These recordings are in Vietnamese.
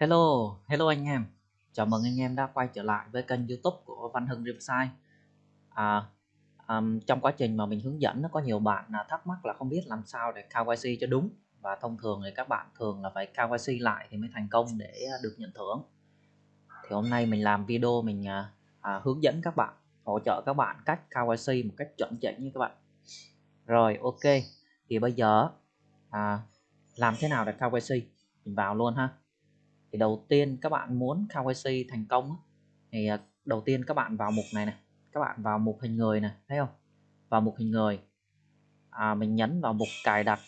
Hello, hello anh em. Chào mừng anh em đã quay trở lại với kênh YouTube của Văn Hưng Riverside. À, um, trong quá trình mà mình hướng dẫn nó có nhiều bạn là thắc mắc là không biết làm sao để KYC cho đúng và thông thường thì các bạn thường là phải KYC lại thì mới thành công để à, được nhận thưởng. Thì hôm nay mình làm video mình à, à, hướng dẫn các bạn, hỗ trợ các bạn cách KYC một cách chuẩn chỉnh như các bạn. Rồi, ok. Thì bây giờ à, làm thế nào để KYC? Mình vào luôn ha thì đầu tiên các bạn muốn KYC thành công thì à, đầu tiên các bạn vào mục này này các bạn vào mục hình người này thấy không? Vào mục hình người. À, mình nhấn vào mục cài đặt.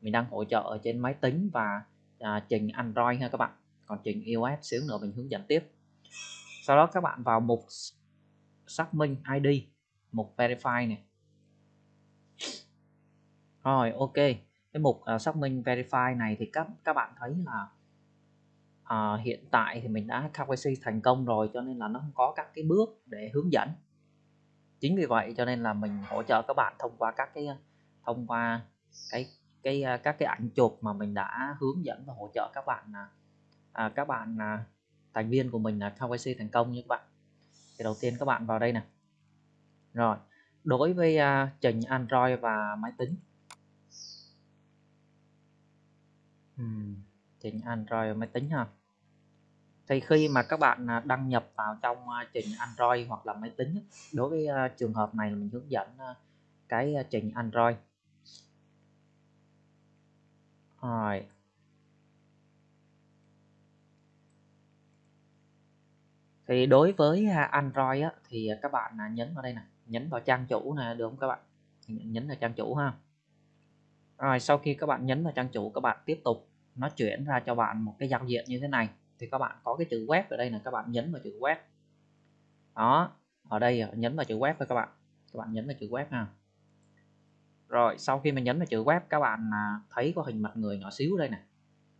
Mình đang hỗ trợ ở trên máy tính và à, trình Android ha các bạn. Còn trình iOS xíu nữa mình hướng dẫn tiếp. Sau đó các bạn vào mục xác minh ID mục verify này. Rồi ok. Cái mục uh, xác minh verify này thì các các bạn thấy là à, hiện tại thì mình đã KYC thành công rồi cho nên là nó không có các cái bước để hướng dẫn. Chính vì vậy cho nên là mình hỗ trợ các bạn thông qua các cái ờ, thông qua cái cái ờ, các cái ảnh chụp mà mình đã hướng dẫn và hỗ trợ các bạn à, à các bạn à, thành viên của mình là KYC thành công như các bạn. Thì đầu tiên các bạn vào đây nè. Rồi đối với uh, trình Android và máy tính. Hmm trình Android và máy tính ha thì khi mà các bạn à, đăng nhập vào trong à, trình Android hoặc là máy tính đối với à, trường hợp này mình hướng dẫn cái trình Android. Rồi. Thì đối với Android á, thì các bạn nhấn vào đây nè nhấn vào trang chủ nè được không các bạn? Nhấn vào trang chủ ha. Rồi sau khi các bạn nhấn vào trang chủ các bạn tiếp tục nó chuyển ra cho bạn một cái giao diện như thế này thì các bạn có cái chữ web ở đây là các bạn nhấn vào chữ web. Đó, ở đây à, nhấn vào chữ web thôi các bạn. Các bạn nhấn vào chữ web ha. Rồi, sau khi mình nhấn vào chữ web, các bạn à, thấy có hình mặt người nhỏ xíu đây này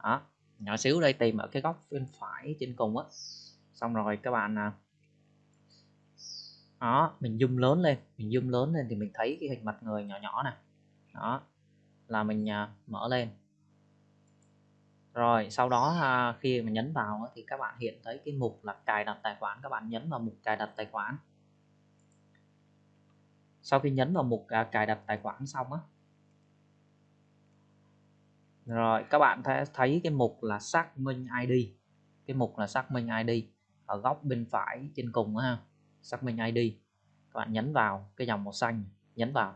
đó, nhỏ xíu đây, tìm ở cái góc bên phải trên cùng á. Xong rồi các bạn à, đó, mình zoom lớn lên, mình zoom lớn lên thì mình thấy cái hình mặt người nhỏ nhỏ này đó, là mình mở lên rồi sau đó à, khi mà nhấn vào thì các bạn hiện thấy cái mục là cài đặt tài khoản các bạn nhấn vào mục cài đặt tài khoản. Sau khi nhấn vào mục à, cài đặt tài khoản xong á rồi các bạn thấy cái mục là xác minh ID cái mục là xác minh ID ở góc bên phải trên cùng ha xác minh ID các bạn nhấn vào cái dòng màu xanh nhấn vào.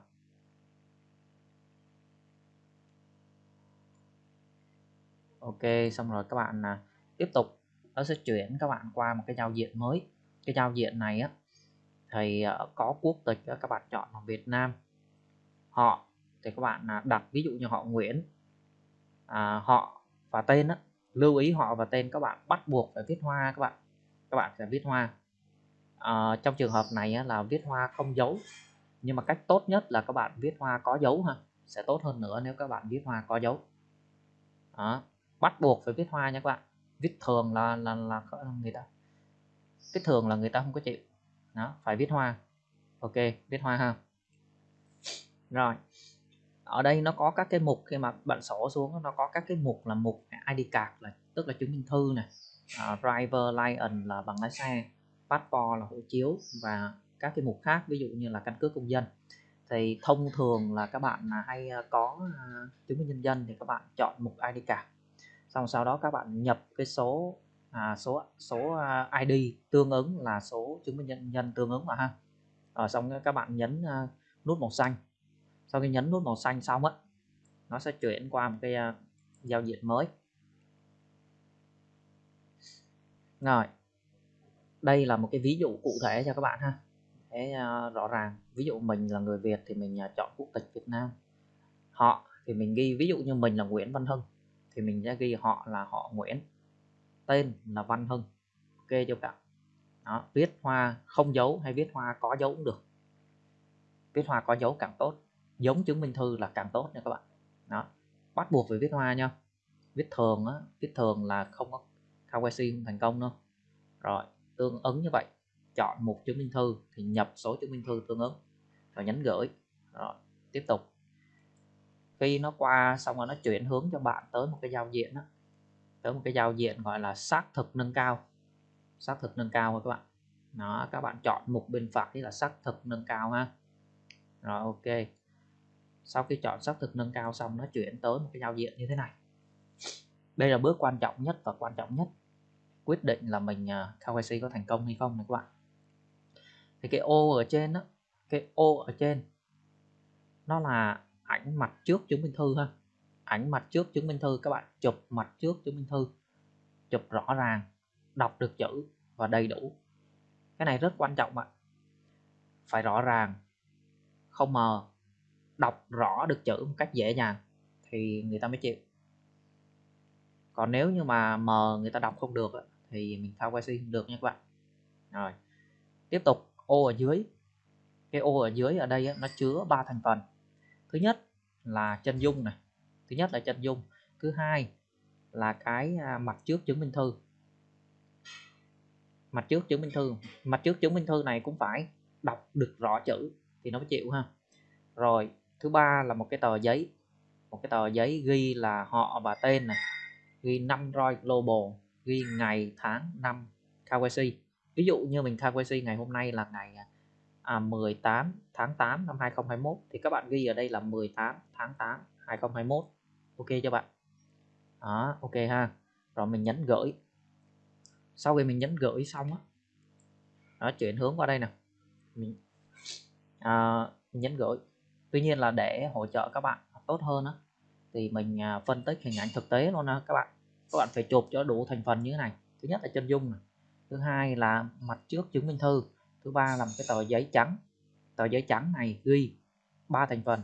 Ok xong rồi các bạn à, tiếp tục. Nó sẽ chuyển các bạn qua một cái giao diện mới. Cái giao diện này á thì à, có quốc tịch các bạn chọn là Việt Nam. Họ thì các bạn à, đặt ví dụ như họ Nguyễn à, họ và tên á lưu ý họ và tên các bạn bắt buộc phải viết hoa các bạn. Các bạn sẽ viết hoa. À, trong trường hợp này á, là viết hoa không dấu. Nhưng mà cách tốt nhất là các bạn viết hoa có dấu ha. Sẽ tốt hơn nữa nếu các bạn viết hoa có dấu. Đó bắt buộc phải viết hoa nha các bạn. Viết thường là là là người ta viết thường là người ta không có chịu. Đó phải viết hoa. Ok viết hoa ha. Rồi ở đây nó có các cái mục khi mà bạn sổ xuống nó có các cái mục là mục ID card là tức là chứng minh thư này uh, driver license là bằng lái xe passport là hộ chiếu và các cái mục khác ví dụ như là căn cước công dân. Thì thông thường là các bạn hay à, có à, chứng minh nhân dân thì các bạn chọn mục ID card xong sau đó các bạn nhập cái số à, số số à, ID tương ứng là số chứng minh nhân nhân tương ứng mà ha. Ở xong các bạn nhấn à, nút màu xanh. Sau khi nhấn nút màu xanh xong á nó sẽ chuyển qua một cái à, giao diện mới. Rồi đây là một cái ví dụ cụ thể cho các bạn ha. Để uh, rõ ràng. Ví dụ mình là người Việt thì mình uh, chọn quốc tịch Việt Nam. Họ thì mình ghi ví dụ như mình là Nguyễn Văn Hưng thì mình sẽ ghi họ là họ Nguyễn tên là Văn Hưng ok chưa cả đó, viết hoa không dấu hay viết hoa có dấu cũng được. Viết hoa có dấu càng tốt giống chứng minh thư là càng tốt nha các bạn. Đó bắt buộc phải viết hoa nha. Viết thường á viết thường là không có KYC không thành công đâu. Rồi tương ứng như vậy chọn một chứng minh thư thì nhập số chứng minh thư tương ứng rồi nhấn gửi. Rồi tiếp tục khi nó qua xong rồi nó chuyển hướng cho bạn tới một cái giao diện đó tới một cái giao diện gọi là xác thực nâng cao xác thực nâng cao các bạn. Đó các bạn chọn mục bên phải là xác thực nâng cao ha. Rồi ok. Sau khi chọn xác thực nâng cao xong nó chuyển tới một cái giao diện như thế này. Đây là bước quan trọng nhất và quan trọng nhất. Quyết định là mình à, uh, KYC có thành công hay không này các bạn. Thì cái ô ở trên đó cái ô ở trên nó là ảnh mặt trước chứng minh thư ha. Ảnh mặt trước chứng minh thư các bạn. Chụp mặt trước chứng minh thư. Chụp rõ ràng. Đọc được chữ và đầy đủ. Cái này rất quan trọng ạ. Phải rõ ràng. Không mờ. Đọc rõ được chữ một cách dễ dàng thì người ta mới chịu. Còn nếu như mà mờ người ta đọc không được thì mình thao quay không được nha các bạn. Rồi. Tiếp tục. Ô ở dưới. Cái ô ở dưới ở đây nó chứa ba thành phần thứ nhất là chân dung này. Thứ nhất là chân dung. Thứ hai là cái à, mặt trước chứng minh thư. Mặt trước chứng minh thư. Mặt trước chứng minh thư này cũng phải đọc được rõ chữ thì nó mới chịu ha. Rồi, thứ ba là một cái tờ giấy. Một cái tờ giấy ghi là họ và tên này. Ghi năm roi global, ghi ngày, tháng, năm KYC ví dụ như mình KYC ngày hôm nay là ngày à, à, 18 tháng 8 năm 2021 thì các bạn ghi ở đây là 18 tháng 8 2021 ok cho bạn? Đó ok ha. Rồi mình nhấn gửi. Sau khi mình nhấn gửi xong á đó chuyển hướng qua đây nè. Mình, à, mình nhấn gửi. Tuy nhiên là để hỗ trợ các bạn tốt hơn á thì mình à, phân tích hình ảnh thực tế luôn á các bạn. Các bạn phải chụp cho đủ thành phần như thế này. Thứ nhất là chân dung này. Thứ hai là mặt trước chứng minh thư thứ ba là một cái tờ giấy trắng. Tờ giấy trắng này ghi ba thành phần.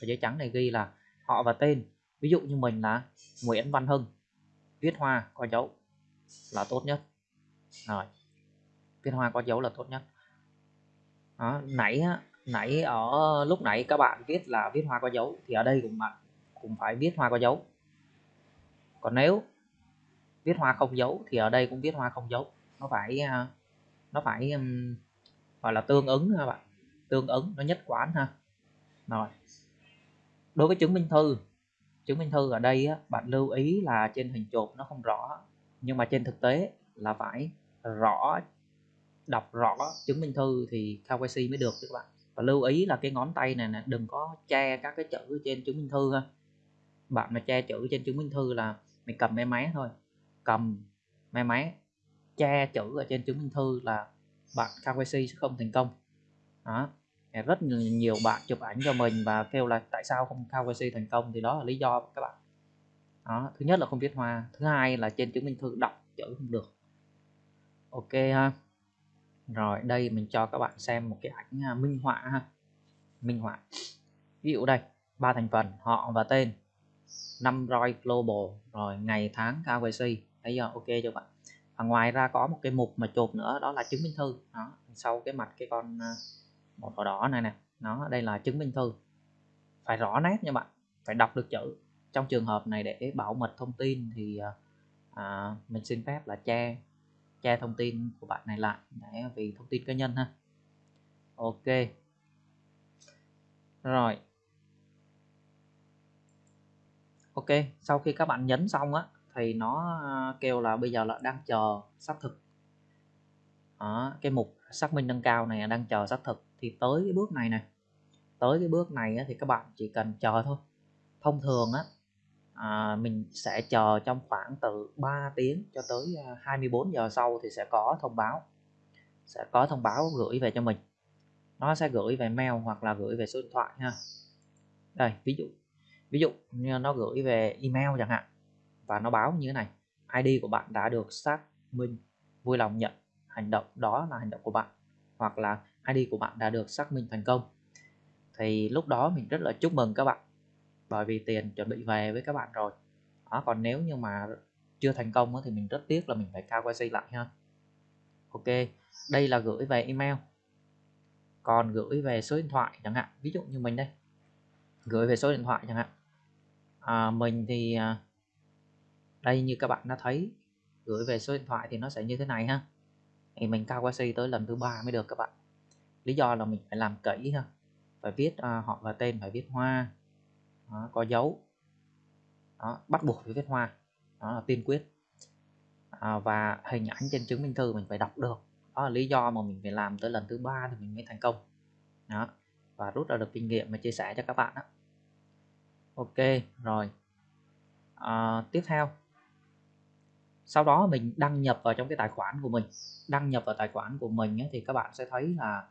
Tờ giấy trắng này ghi là họ và tên. Ví dụ như mình là Nguyễn Văn Hưng viết hoa có dấu là tốt nhất. Rồi viết hoa có dấu là tốt nhất. Đó, nãy nãy ở lúc nãy các bạn viết là viết hoa có dấu thì ở đây cũng bạn cũng phải viết hoa có dấu. Còn nếu viết hoa không dấu thì ở đây cũng viết hoa không dấu. Nó phải à, nó phải gọi là tương ứng ha bạn. Tương ứng nó nhất quán ha. Rồi. Đối với chứng minh thư chứng minh thư ở đây á, bạn lưu ý là trên hình chụp nó không rõ nhưng mà trên thực tế là phải rõ đọc rõ chứng minh thư thì KYC mới được các bạn. Và lưu ý là cái ngón tay này nè đừng có che các cái chữ trên chứng minh thư ha. Bạn mà che chữ trên chứng minh thư là mình cầm máy máy thôi. Cầm máy máy che chữ ở trên chứng minh thư là bạn KVC sẽ không thành công. Đó. Rất nhiều bạn chụp ảnh cho mình và kêu là tại sao không KVC thành công? Thì đó là lý do các bạn. Đó. Thứ nhất là không viết hoa. Thứ hai là trên chứng minh thư đọc chữ không được. Ok ha. Rồi, đây mình cho các bạn xem một cái ảnh à, minh họa ha. Minh họa. Ví dụ đây, ba thành phần, họ và tên. Năm roi global. Rồi, ngày tháng KYC thấy giờ ok cho bạn và ngoài ra có một cái mục mà chụp nữa, đó là chứng minh thư. Đó, sau cái mặt cái con một màu đỏ này nè. Nó đây là chứng minh thư. Phải rõ nét nha bạn, phải đọc được chữ. Trong trường hợp này để bảo mật thông tin thì à, à mình xin phép là che che thông tin của bạn này lại để vì thông tin cá nhân ha. Ok. Rồi. Ok, sau khi các bạn nhấn xong á thì nó ờ, kêu là bây giờ là đang chờ xác thực. Đó, cái mục xác minh nâng cao này đang chờ xác thực. Thì tới cái bước này này tới cái bước này thì các bạn chỉ cần chờ thôi. Thông thường á à, mình sẽ chờ trong khoảng từ 3 tiếng cho tới ờ, 24 giờ sau thì sẽ có thông báo sẽ có thông báo gửi về cho mình. Nó sẽ gửi về mail hoặc là gửi về số điện thoại ha. Đây ví dụ ví dụ như nó gửi về email chẳng hạn và nó báo như thế này. ID của bạn đã được xác minh vui lòng nhận. Hành động đó là hành động của bạn hoặc là ID của bạn đã được xác minh thành công. Thì lúc đó mình rất là chúc mừng các bạn bởi vì tiền chuẩn bị về với các bạn rồi. Đó, còn nếu như mà chưa thành công thì mình rất tiếc là mình phải KYC lại ha. Ok đây là gửi về email. Còn gửi về số điện thoại chẳng hạn ví dụ như mình đây. Gửi về số điện thoại chẳng hạn. À, mình thì à, đây như các bạn đã thấy gửi về số điện thoại thì nó sẽ như thế này ha. Thì mình KYC tới lần thứ ba mới được các bạn. Lý do là mình phải làm kỹ ha. Phải viết uh, họ và tên phải viết hoa. Đó, có dấu. Đó, bắt buộc phải viết hoa. Đó là tiên quyết. À, và hình ảnh trên chứng minh thư mình phải đọc được. Đó là lý do mà mình phải làm tới lần thứ ba thì mình mới thành công. Đó và rút ra được kinh nghiệm mà chia sẻ cho các bạn đó ok rồi. À, tiếp theo sau đó mình đăng nhập vào trong cái tài khoản của mình. Đăng nhập vào tài khoản của mình ấy, thì các bạn sẽ thấy là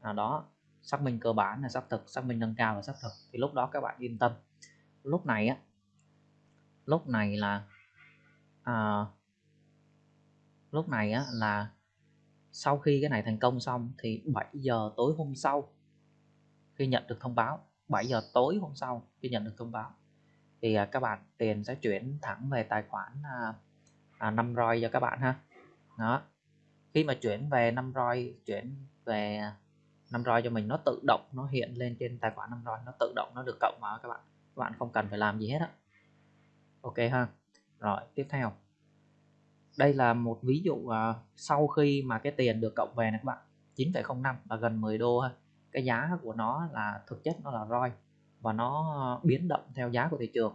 à, đó xác minh cơ bản là xác thực xác minh nâng cao và xác thực. Thì lúc đó các bạn yên tâm. Lúc này á lúc này là à, lúc này á là sau khi cái này thành công xong thì 7 giờ tối hôm sau khi nhận được thông báo 7 giờ tối hôm sau khi nhận được thông báo thì à, các bạn tiền sẽ chuyển thẳng về tài khoản à, à, 5 roi cho các bạn ha. Đó. Khi mà chuyển về 5 roi chuyển về 5 roi cho mình nó tự động nó hiện lên trên tài khoản 5 roi nó tự động nó được cộng vào các bạn. Các bạn không cần phải làm gì hết á. Ok ha. Rồi tiếp theo. Đây là một ví dụ uh, sau khi mà cái tiền được cộng về này các bạn 9,05 là gần 10 đô ha. Cái giá của nó là thực chất nó là roi và nó biến động theo giá của thị trường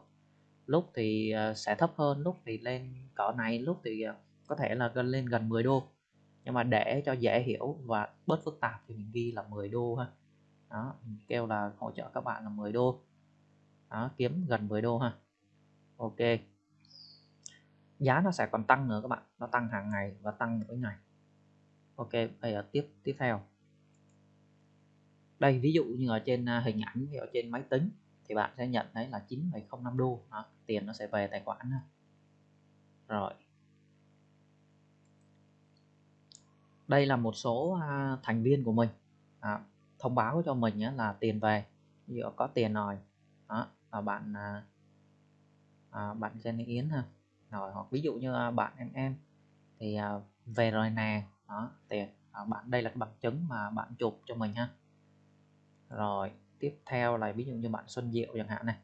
lúc thì ờ, sẽ thấp hơn lúc thì lên cỡ này lúc thì ờ, có thể là lên gần 10 đô. Nhưng mà để cho dễ hiểu và bớt phức tạp thì mình ghi là 10 đô ha. Đó mình kêu là hỗ trợ các bạn là 10 đô. Đó kiếm gần 10 đô ha. Ok. Giá nó sẽ còn tăng nữa các bạn. Nó tăng hàng ngày và tăng mỗi ngày. Ok bây giờ tiếp tiếp theo. Đây ví dụ như ở trên à, hình ảnh ở trên máy tính thì bạn sẽ nhận thấy là 9,05 đô. Đó, tiền nó sẽ về tài khoản rồi. Đây là một số à, thành viên của mình. À, thông báo cho mình á, là tiền về. Ví dụ có tiền rồi đó là bạn à, à, bạn Jenny Yến ha. Rồi hoặc ví dụ như à, bạn em em thì à, về rồi nè đó tiền. À, bạn đây là cái bằng chứng mà bạn chụp cho mình ha. Rồi tiếp theo là ví dụ như bạn Xuân Diệu chẳng hạn này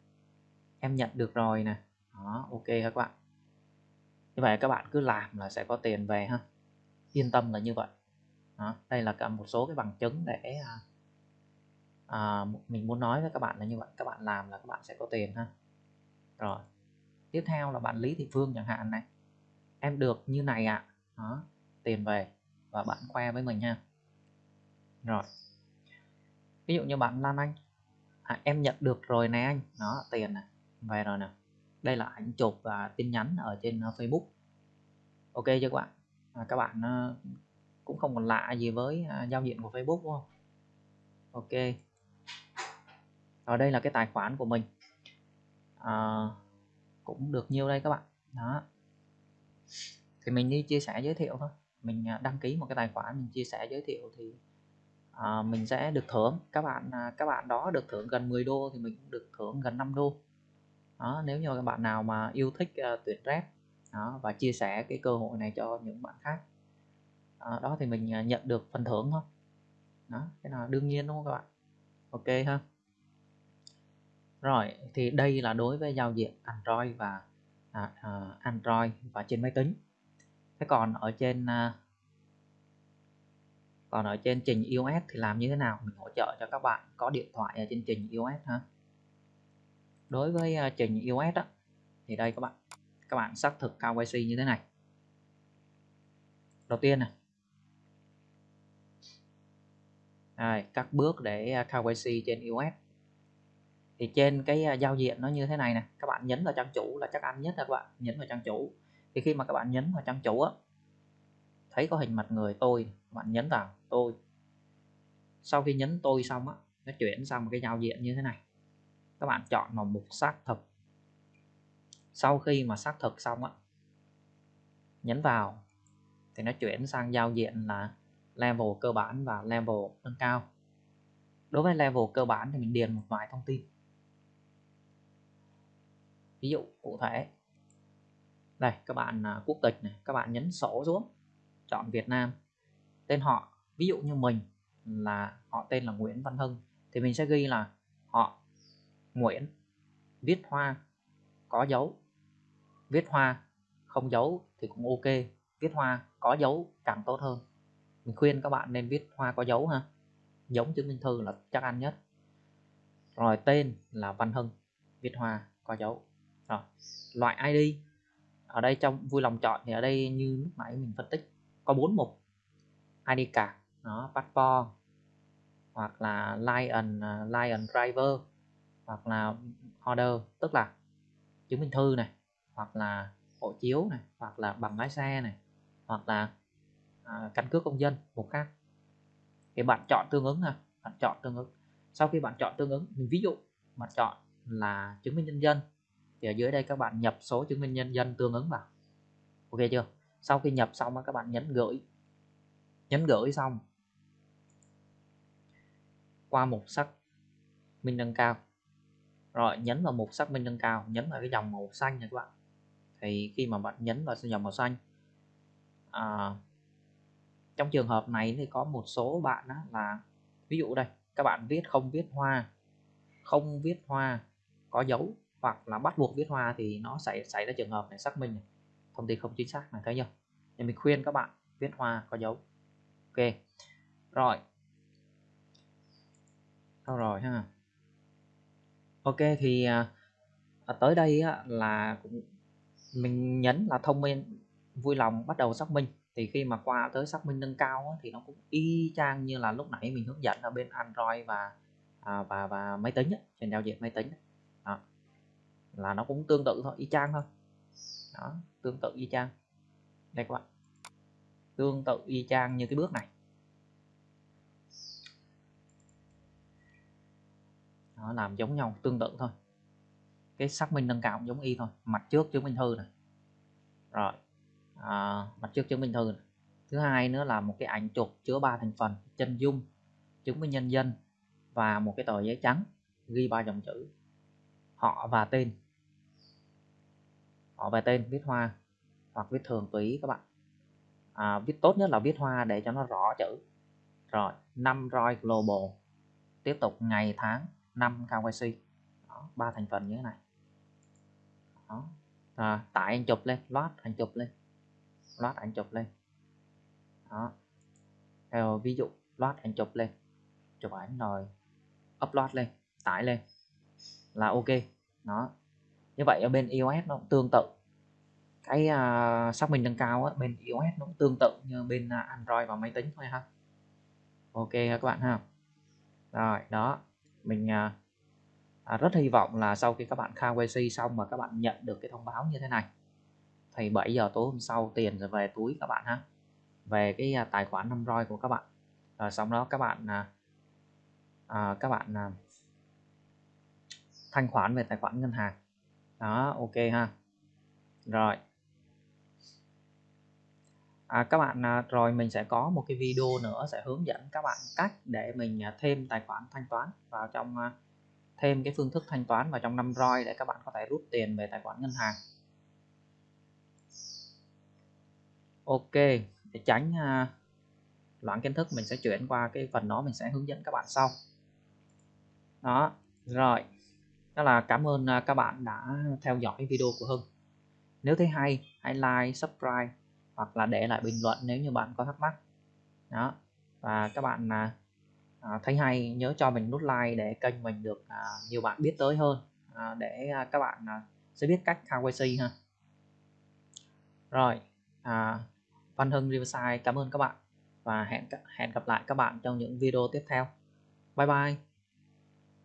em nhận được rồi nè. Đó ok các bạn? Như vậy các bạn cứ làm là sẽ có tiền về ha. Yên tâm là như vậy. Đó, đây là cả một số cái bằng chứng để à, à, mình muốn nói với các bạn là như vậy. Các bạn làm là các bạn sẽ có tiền ha. Rồi tiếp theo là bạn Lý Thị Phương chẳng hạn này. Em được như này ạ. À. đó tiền về và bạn khoe với mình nha rồi ví dụ như bạn Lan Anh. À, em nhận được rồi nè anh. Đó tiền này về rồi nè. Đây là ảnh chụp và tin nhắn ở trên à, Facebook. Ok chưa các bạn? À, các bạn à, cũng không còn lạ gì với à, giao diện của Facebook đúng không? Ok. Ở đây là cái tài khoản của mình. À, cũng được nhiêu đây các bạn. Đó. Thì mình đi chia sẻ giới thiệu thôi. Mình đăng ký một cái tài khoản mình chia sẻ giới thiệu thì à, mình sẽ được thưởng. Các bạn các bạn đó được thưởng gần 10 đô thì mình cũng được thưởng gần 5 đô đó nếu như các bạn nào mà yêu thích uh, tuyển rep đó, và chia sẻ cái cơ hội này cho những bạn khác đó, đó thì mình ờ, nhận được phần thưởng thôi. Đó cái nào đương nhiên đúng không các bạn? Ok ha. Rồi thì đây là đối với giao diện Android và à, à, Android và trên máy tính. Thế còn ở trên à, còn ở trên trình iOS thì làm như thế nào? Mình hỗ trợ cho các bạn có điện thoại ở trên trình iOS ha đối với uh, trình iOS đó, thì đây các bạn các bạn xác thực KYC như thế này. Đầu tiên này đây, các bước để ờ, KYC trên iOS. Thì trên cái ờ, giao diện nó như thế này nè các bạn nhấn vào trang chủ là chắc ăn nhất là các bạn? Nhấn vào trang chủ. Thì khi mà các bạn nhấn vào trang chủ á thấy có hình mặt người tôi bạn nhấn vào tôi. Sau khi nhấn tôi xong á nó chuyển sang một cái giao diện như thế này các bạn chọn vào mục xác thực. Sau khi mà xác thực xong á, nhấn vào thì nó chuyển sang giao diện là level cơ bản và level nâng cao. Đối với level cơ bản thì mình điền một vài thông tin. Ví dụ cụ thể. Đây, các bạn à, quốc tịch này, các bạn nhấn sổ xuống, chọn Việt Nam. Tên họ, ví dụ như mình là, họ tên là Nguyễn Văn Hưng, thì mình sẽ ghi là họ Nguyễn. Viết hoa, có dấu. Viết hoa, không dấu thì cũng ok. Viết hoa, có dấu, càng tốt hơn. Mình khuyên các bạn nên viết hoa có dấu ha. Giống chứng minh thư là chắc ăn nhất. Rồi tên là Văn Hưng. Viết hoa, có dấu. Rồi, loại ID ở đây trong vui lòng chọn thì ở đây như lúc nãy mình phân tích, có bốn mục. ID card nó passport. Hoặc là lion à, lion driver hoặc là order tức là chứng minh thư này hoặc là hộ chiếu này hoặc là bằng lái xe này hoặc là à, căn cước công dân một khác. Thì bạn chọn tương ứng ha bạn chọn tương ứng. Sau khi bạn chọn tương ứng mình ví dụ bạn chọn là chứng minh nhân dân thì ở dưới đây các bạn nhập số chứng minh nhân dân tương ứng vào. Ok chưa? Sau khi nhập xong các bạn nhấn gửi nhấn gửi xong qua mục sắc minh nâng cao rồi nhấn vào mục xác minh nâng cao nhấn vào cái dòng màu xanh này các bạn. Thì khi mà bạn nhấn vào dòng màu xanh à, trong trường hợp này thì có một số bạn đó là ví dụ đây các bạn viết không viết hoa không viết hoa có dấu hoặc là bắt buộc viết hoa thì nó xảy xảy ra trường hợp này xác minh này. thông tin không chính xác này thấy chưa? Thì mình khuyên các bạn viết hoa có dấu. Ok. Rồi. Đâu rồi ha? Ok thì à, à, tới đây á, là cũng mình nhấn là thông minh vui lòng bắt đầu xác minh. Thì khi mà qua tới xác minh nâng cao á, thì nó cũng y chang như là lúc nãy mình hướng dẫn ở bên Android và à, và và máy tính á, trên giao diện máy tính đó. là nó cũng tương tự thôi y chang thôi. Đó tương tự y chang. Đây các bạn. Tương tự y chang như cái bước này. Nó làm giống nhau tương tự thôi. Cái xác minh nâng cao cũng giống y thôi mặt trước chứng minh thư này rồi à, mặt trước chứng minh thư này. thứ hai nữa là một cái ảnh chụp chứa ba thành phần chân dung chứng minh nhân dân và một cái tờ giấy trắng ghi ba dòng chữ. Họ và tên. Họ và tên viết hoa hoặc viết thường tùy các bạn. À, viết tốt nhất là viết hoa để cho nó rõ chữ. Rồi năm roi global tiếp tục ngày tháng. 5 KYC đó, ba thành phần như thế này. Đó. À, tải anh chụp lên loát anh chụp lên. Loát anh chụp lên. Đó. Theo ví dụ loát anh chụp lên. Chụp ảnh rồi upload lên tải lên. Là ok. Đó. Như vậy ở bên iOS nó cũng tương tự. Cái uh, xác minh nâng cao á, bên iOS nó cũng tương tự như bên uh, Android và máy tính thôi ha. Ok các bạn ha. Rồi đó mình à, à, rất hy vọng là sau khi các bạn KYC xong mà các bạn nhận được cái thông báo như thế này thì 7 giờ tối hôm sau tiền rồi về túi các bạn ha về cái à, tài khoản năm roi của các bạn. Rồi sau đó các bạn à, à, các bạn à, thanh khoản về tài khoản ngân hàng. Đó ok ha. Rồi à, các bạn à, rồi mình sẽ có một cái video nữa sẽ hướng dẫn các bạn cách để mình à, thêm tài khoản thanh toán vào trong à, thêm cái phương thức thanh toán vào trong năm roi để các bạn có thể rút tiền về tài khoản ngân hàng. Ok để tránh loạn loãng kiến thức mình sẽ chuyển qua cái phần đó mình sẽ hướng dẫn các bạn sau. Đó rồi. Đó là cảm ơn à, các bạn đã theo dõi video của Hưng. Nếu thấy hay hãy like subscribe hoặc là để lại bình luận nếu như bạn có thắc mắc. Đó. Và các bạn à, à, thấy hay nhớ cho mình nút like để kênh mình được à, nhiều bạn biết tới hơn. À, để à, các bạn à, sẽ biết cách KYC ha. Rồi à, Văn Hưng Riverside cảm ơn các bạn. Và hẹn hẹn gặp lại các bạn trong những video tiếp theo. Bye bye.